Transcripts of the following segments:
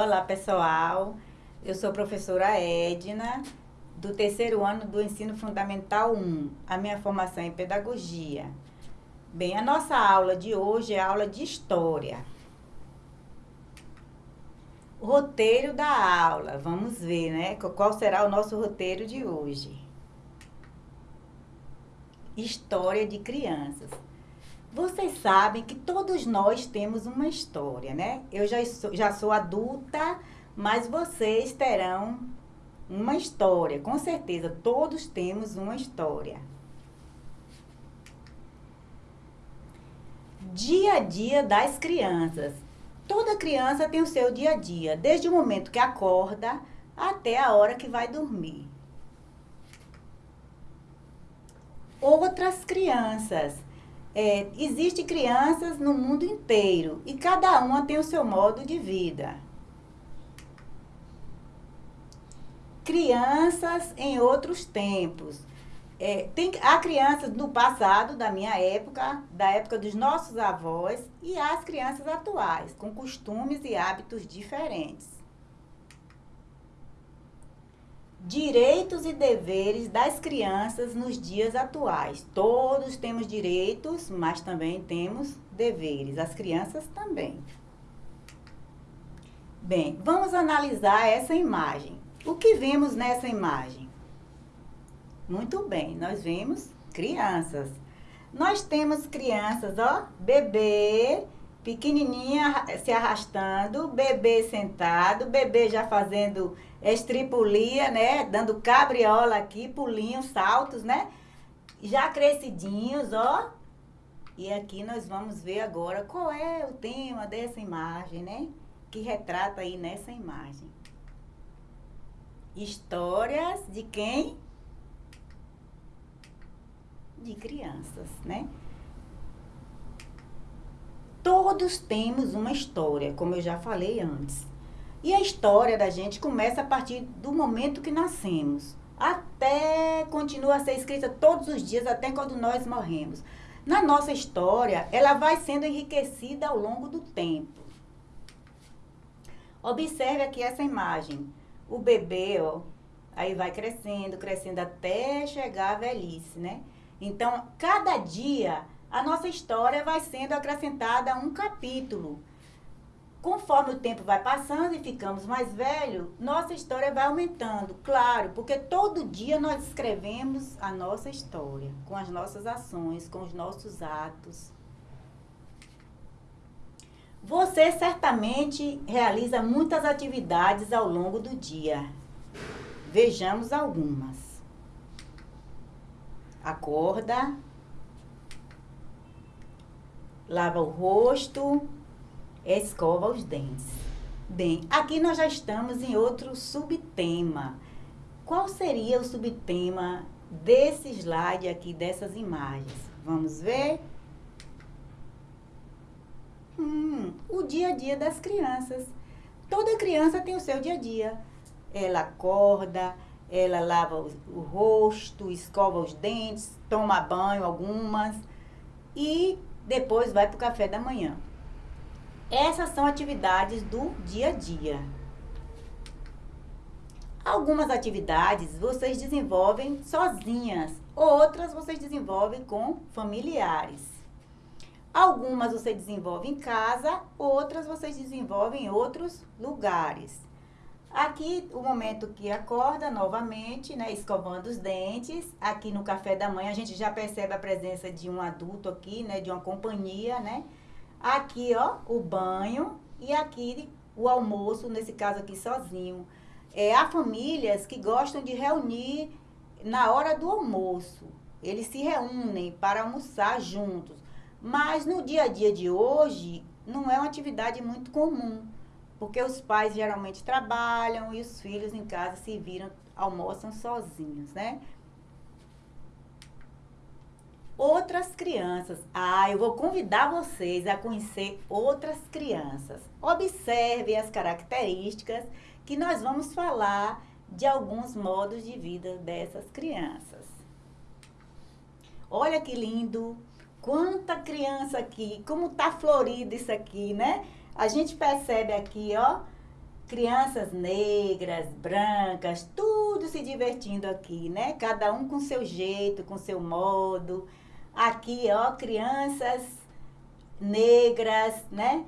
Olá, pessoal. Eu sou professora Edna, do terceiro ano do Ensino Fundamental 1. A minha formação é em Pedagogia. Bem, a nossa aula de hoje é aula de História. Roteiro da aula. Vamos ver, né? Qual será o nosso roteiro de hoje. História de crianças. Vocês sabem que todos nós temos uma história, né? Eu já sou, já sou adulta, mas vocês terão uma história, com certeza. Todos temos uma história. Dia a dia das crianças. Toda criança tem o seu dia a dia, desde o momento que acorda até a hora que vai dormir. Outras crianças é, Existem crianças no mundo inteiro e cada uma tem o seu modo de vida. Crianças em outros tempos. É, tem, há crianças no passado, da minha época, da época dos nossos avós, e há as crianças atuais, com costumes e hábitos diferentes. Direitos e deveres das crianças nos dias atuais. Todos temos direitos, mas também temos deveres. As crianças também. Bem, vamos analisar essa imagem. O que vemos nessa imagem? Muito bem, nós vemos crianças. Nós temos crianças, ó, bebê, pequenininha se arrastando, bebê sentado, bebê já fazendo estripulia, né? Dando cabriola aqui, pulinhos, saltos, né? Já crescidinhos, ó. E aqui nós vamos ver agora qual é o tema dessa imagem, né? Que retrata aí nessa imagem. Histórias de quem? De crianças, né? Todos temos uma história, como eu já falei antes. E a história da gente começa a partir do momento que nascemos. Até continua a ser escrita todos os dias, até quando nós morremos. Na nossa história, ela vai sendo enriquecida ao longo do tempo. Observe aqui essa imagem. O bebê, ó, aí vai crescendo, crescendo até chegar à velhice, né? Então, cada dia, a nossa história vai sendo acrescentada a um capítulo conforme o tempo vai passando e ficamos mais velhos, nossa história vai aumentando, claro, porque todo dia nós escrevemos a nossa história, com as nossas ações, com os nossos atos. Você certamente realiza muitas atividades ao longo do dia. Vejamos algumas. Acorda, lava o rosto, escova os dentes. Bem, aqui nós já estamos em outro subtema. Qual seria o subtema desse slide aqui, dessas imagens? Vamos ver? Hum, o dia a dia das crianças. Toda criança tem o seu dia a dia. Ela acorda, ela lava o, o rosto, escova os dentes, toma banho algumas e depois vai para o café da manhã. Essas são atividades do dia a dia. Algumas atividades vocês desenvolvem sozinhas, outras vocês desenvolvem com familiares. Algumas você desenvolve em casa, outras vocês desenvolvem em outros lugares. Aqui, o momento que acorda novamente, né, escovando os dentes. Aqui no café da manhã, a gente já percebe a presença de um adulto aqui, né, de uma companhia, né? Aqui, ó, o banho e aqui o almoço, nesse caso aqui sozinho. É, há famílias que gostam de reunir na hora do almoço. Eles se reúnem para almoçar juntos. Mas no dia a dia de hoje, não é uma atividade muito comum. Porque os pais geralmente trabalham e os filhos em casa se viram, almoçam sozinhos, né? outras crianças. Ah, eu vou convidar vocês a conhecer outras crianças. Observe as características que nós vamos falar de alguns modos de vida dessas crianças. Olha que lindo! Quanta criança aqui, como tá florido isso aqui, né? A gente percebe aqui, ó, crianças negras, brancas, tudo se divertindo aqui, né? Cada um com seu jeito, com seu modo. Aqui, ó, crianças negras, né?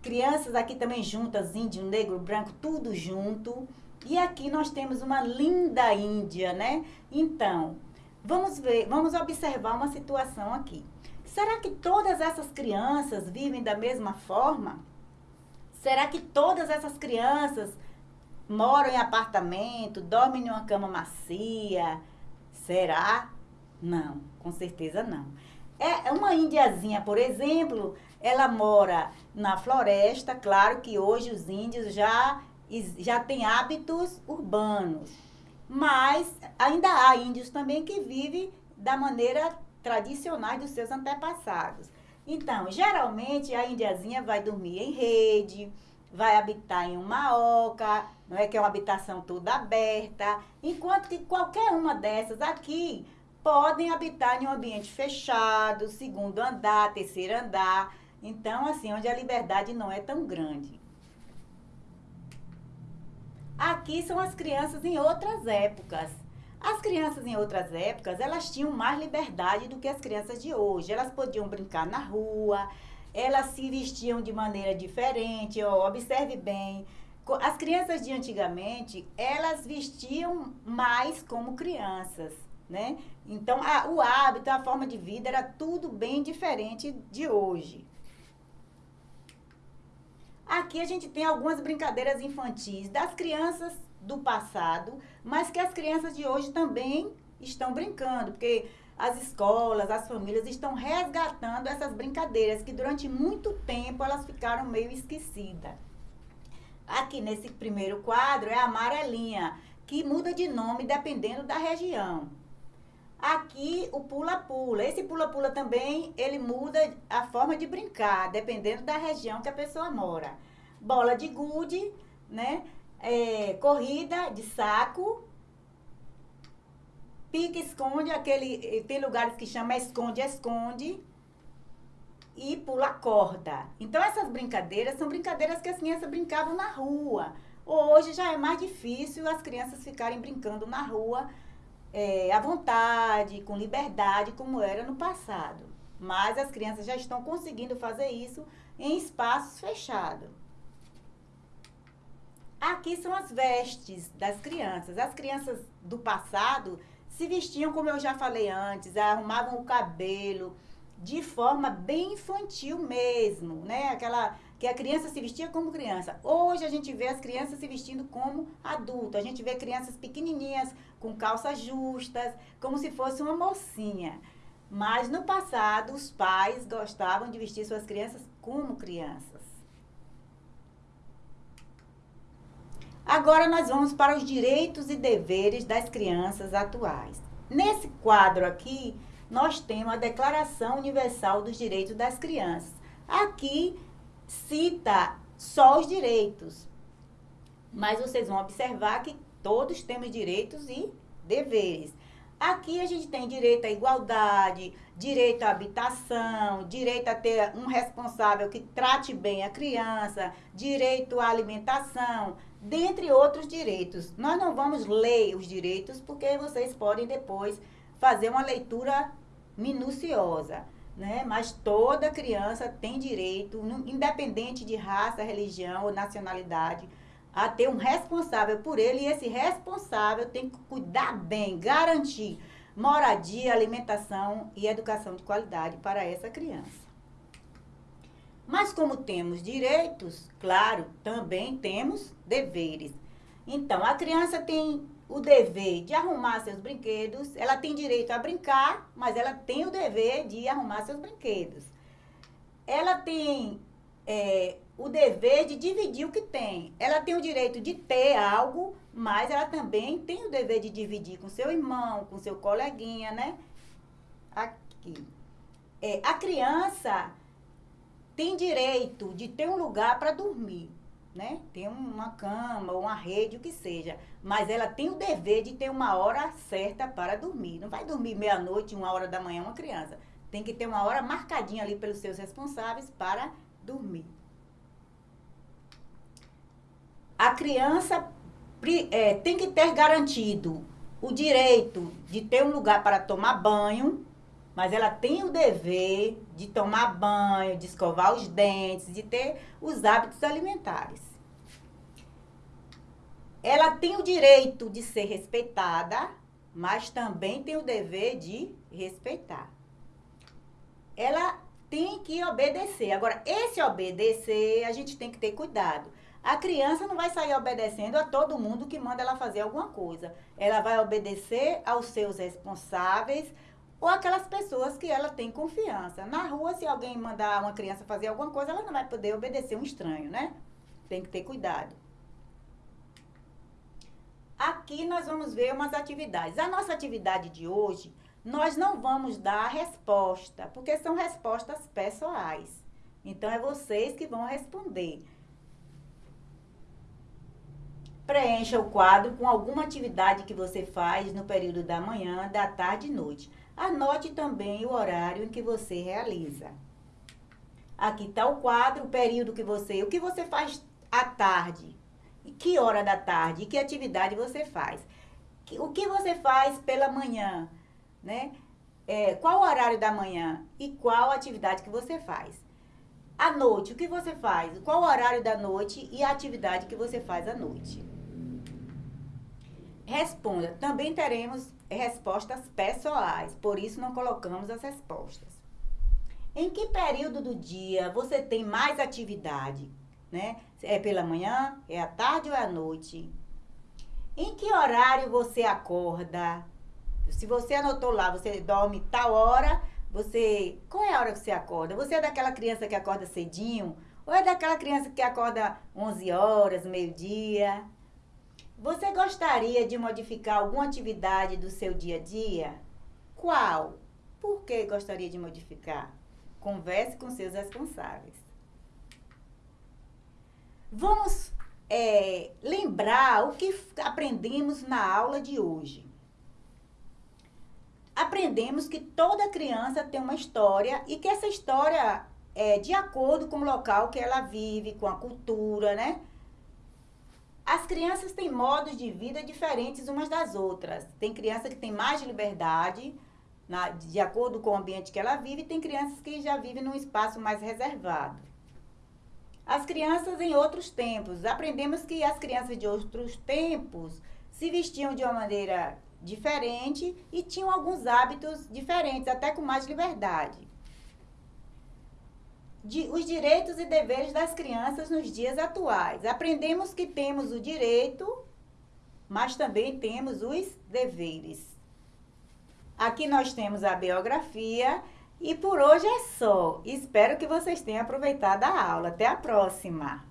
Crianças aqui também juntas, índio, negro, branco, tudo junto. E aqui nós temos uma linda Índia, né? Então, vamos ver, vamos observar uma situação aqui. Será que todas essas crianças vivem da mesma forma? Será que todas essas crianças moram em apartamento, dormem em uma cama macia? Será? Não, com certeza não. É, é uma índiazinha, por exemplo, ela mora na floresta, claro que hoje os índios já, já têm hábitos urbanos, mas ainda há índios também que vivem da maneira tradicional dos seus antepassados. Então, geralmente a indiazinha vai dormir em rede, vai habitar em uma oca, não é que é uma habitação toda aberta, enquanto que qualquer uma dessas aqui podem habitar em um ambiente fechado, segundo andar, terceiro andar, então assim, onde a liberdade não é tão grande. Aqui são as crianças em outras épocas. As crianças em outras épocas, elas tinham mais liberdade do que as crianças de hoje. Elas podiam brincar na rua, elas se vestiam de maneira diferente. Ó, observe bem, as crianças de antigamente, elas vestiam mais como crianças, né? Então, a, o hábito, a forma de vida era tudo bem diferente de hoje. Aqui a gente tem algumas brincadeiras infantis das crianças do passado, mas que as crianças de hoje também estão brincando, porque as escolas, as famílias estão resgatando essas brincadeiras que durante muito tempo elas ficaram meio esquecidas. Aqui nesse primeiro quadro é a amarelinha, que muda de nome dependendo da região. Aqui o pula-pula. Esse pula-pula também, ele muda a forma de brincar, dependendo da região que a pessoa mora. Bola de gude, né? É, corrida de saco, pique-esconde, aquele. Tem lugares que chama esconde-esconde e pula corda. Então, essas brincadeiras são brincadeiras que as crianças brincavam na rua. Hoje já é mais difícil as crianças ficarem brincando na rua é, à vontade, com liberdade, como era no passado. Mas as crianças já estão conseguindo fazer isso em espaços fechados. Aqui são as vestes das crianças. As crianças do passado se vestiam, como eu já falei antes, arrumavam o cabelo de forma bem infantil mesmo, né? Aquela que a criança se vestia como criança. Hoje a gente vê as crianças se vestindo como adulto. A gente vê crianças pequenininhas com calças justas, como se fosse uma mocinha. Mas no passado os pais gostavam de vestir suas crianças como crianças. Agora nós vamos para os direitos e deveres das crianças atuais. Nesse quadro aqui, nós temos a Declaração Universal dos Direitos das Crianças. Aqui cita só os direitos, mas vocês vão observar que todos temos direitos e deveres. Aqui a gente tem direito à igualdade, direito à habitação, direito a ter um responsável que trate bem a criança, direito à alimentação, dentre outros direitos. Nós não vamos ler os direitos porque vocês podem depois fazer uma leitura minuciosa, né? Mas toda criança tem direito, independente de raça, religião ou nacionalidade, a ter um responsável por ele e esse responsável tem que cuidar bem, garantir moradia, alimentação e educação de qualidade para essa criança. Mas como temos direitos, claro, também temos deveres. Então, a criança tem o dever de arrumar seus brinquedos, ela tem direito a brincar, mas ela tem o dever de arrumar seus brinquedos. Ela tem é, o dever de dividir o que tem. Ela tem o direito de ter algo, mas ela também tem o dever de dividir com seu irmão, com seu coleguinha, né? Aqui. É, a criança tem direito de ter um lugar para dormir, né? Tem uma cama, uma rede, o que seja. Mas ela tem o dever de ter uma hora certa para dormir. Não vai dormir meia-noite, uma hora da manhã, uma criança. Tem que ter uma hora marcadinha ali pelos seus responsáveis para dormir. a criança é, tem que ter garantido o direito de ter um lugar para tomar banho, mas ela tem o dever de tomar banho, de escovar os dentes, de ter os hábitos alimentares. Ela tem o direito de ser respeitada, mas também tem o dever de respeitar. Ela tem que obedecer. Agora, esse obedecer, a gente tem que ter cuidado. A criança não vai sair obedecendo a todo mundo que manda ela fazer alguma coisa. Ela vai obedecer aos seus responsáveis ou aquelas pessoas que ela tem confiança. Na rua, se alguém mandar uma criança fazer alguma coisa, ela não vai poder obedecer um estranho, né? Tem que ter cuidado. Aqui nós vamos ver umas atividades. A nossa atividade de hoje, nós não vamos dar a resposta, porque são respostas pessoais. Então, é vocês que vão responder. Preencha o quadro com alguma atividade que você faz no período da manhã, da tarde e noite. Anote também o horário em que você realiza. Aqui está o quadro, o período que você... O que você faz à tarde? E que hora da tarde? E que atividade você faz? O que você faz pela manhã? Né? É, qual o horário da manhã? E qual atividade que você faz? À noite, o que você faz? Qual o horário da noite e a atividade que você faz à noite? Responda. Também teremos respostas pessoais, por isso não colocamos as respostas. Em que período do dia você tem mais atividade? Né? É pela manhã, é à tarde ou é à noite? Em que horário você acorda? Se você anotou lá, você dorme tal hora, você. Qual é a hora que você acorda? Você é daquela criança que acorda cedinho? Ou é daquela criança que acorda 11 horas, meio-dia? Você gostaria de modificar alguma atividade do seu dia a dia? Qual? Por que gostaria de modificar? Converse com seus responsáveis. Vamos é, lembrar o que aprendemos na aula de hoje. Aprendemos que toda criança tem uma história e que essa história é de acordo com o local que ela vive, com a cultura, né? As crianças têm modos de vida diferentes umas das outras. Tem criança que tem mais liberdade, na, de acordo com o ambiente que ela vive, e tem crianças que já vivem num espaço mais reservado. As crianças em outros tempos. Aprendemos que as crianças de outros tempos se vestiam de uma maneira diferente e tinham alguns hábitos diferentes, até com mais liberdade de, os direitos e deveres das crianças nos dias atuais. Aprendemos que temos o direito, mas também temos os deveres. Aqui nós temos a biografia e por hoje é só. Espero que vocês tenham aproveitado a aula. Até a próxima!